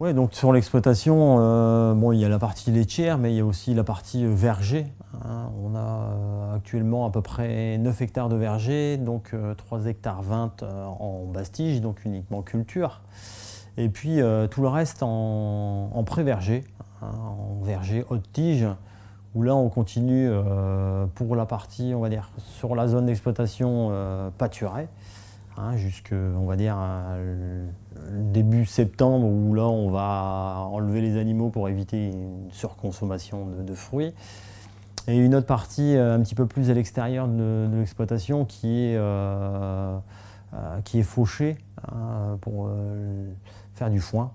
Ouais, donc sur l'exploitation, euh, bon, il y a la partie laitière, mais il y a aussi la partie euh, verger. hein. On a euh, actuellement à peu près 9 hectares de verger, donc euh, 3 hectares 20 euh, en bastige, donc uniquement culture. Et puis tout le reste en, pré-verger, hein, en verger haute tige, où là on continue pour la partie, on va dire, sur la zone d'exploitation pâturée hein, jusque, on va dire, début septembre, où là, on va enlever les animaux pour éviter une surconsommation de, fruits. Et une autre partie euh, un petit peu plus à l'extérieur de, l'exploitation qui est, euh, euh, hein, pour euh, faire du foin.